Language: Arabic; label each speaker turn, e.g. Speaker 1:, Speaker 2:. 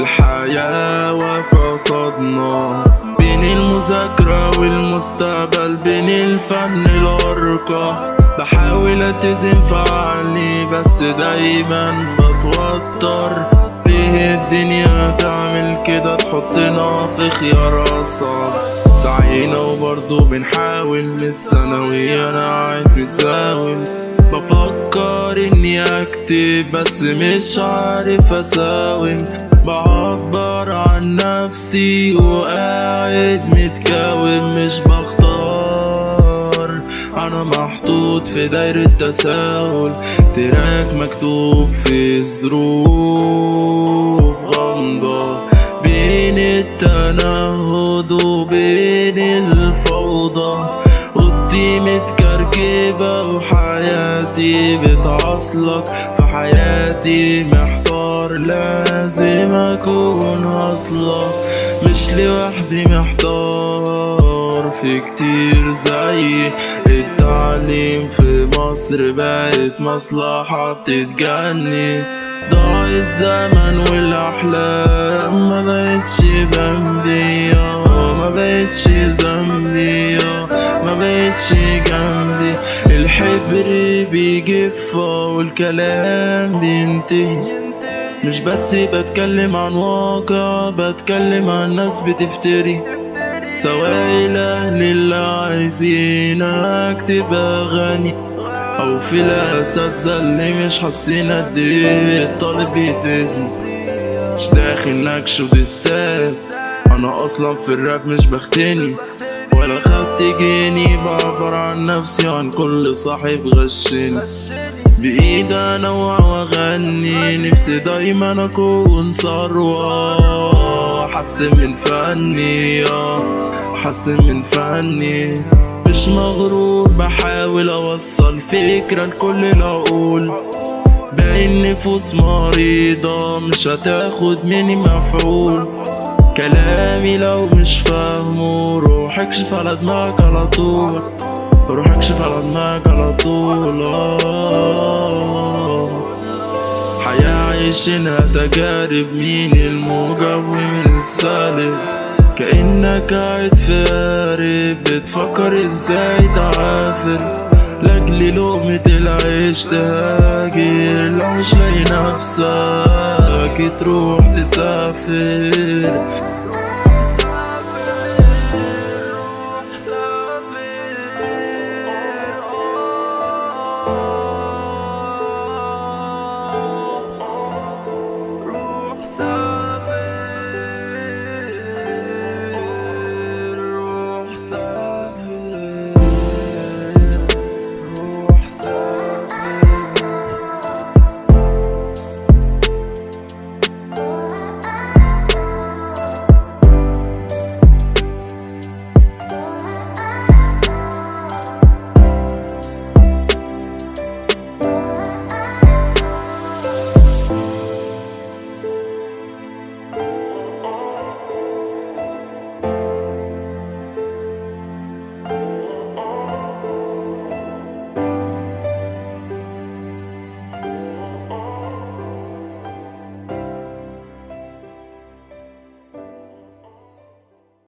Speaker 1: الحياة واقفة قصادنا. بين المذاكرة والمستقبل بين الفن الأرقى. بحاول أتزن في عقلي بس دايما بتوتر. ليه الدنيا تعمل كده؟ تحطنا في خيار أصعب سعينا وبرضه بنحاول من الثانوية أنا قاعد متزاول بفكر إني أكتب بس مش عارف أساوم بعبر عن نفسي وقاعد متكاوم مش بختار. أنا محطوط في دايرة تساؤل تراك مكتوب في ظروف غامضة. بين التنهد وحياتي بتعصلك في حياتي محتار لازم أكون هصلك مش لوحدي محتار في كتير زي التعليم في مصر بقت مصلحة بتتجني. ضاع الزمن والأحلام ما بقتش بمبي ما بقتش ذنبي ما بقتش جنبي. الحبر بيجف والكلام بينتهي. مش بس بتكلم عن واقع بتكلم عن ناس بتفتري. سواء الأهل اللي عايزينك تبقى غني أو في الأساتذة اللي مش حاسين قد إيه الطالب بيتأذي. مش داخل نكش أنا أصلا في الراب مش بختني. ولا خدت جنيه بعبر عن نفسي عن كل صاحب غشني. بإيدي أنوع وأغني نفسي دايما أكون ثروة. حسن من فني حسن من فني. مش مغرور بحاول أوصل فكرة لكل العقول باقي النفوس مريضة مش هتاخد مني مفعول. كلامي لو مش فاهمه روح اكشف على دماغك على طول. روح اكشف على دماغك على طول. حياة عايشينها تجارب مين الموجب ومين السالب؟ كأنك قاعد في قارب بتفكر إزاي تعافر؟ لأجل لقمة العيش تهاجر لو مش لاقي نفسك تروح تسافر.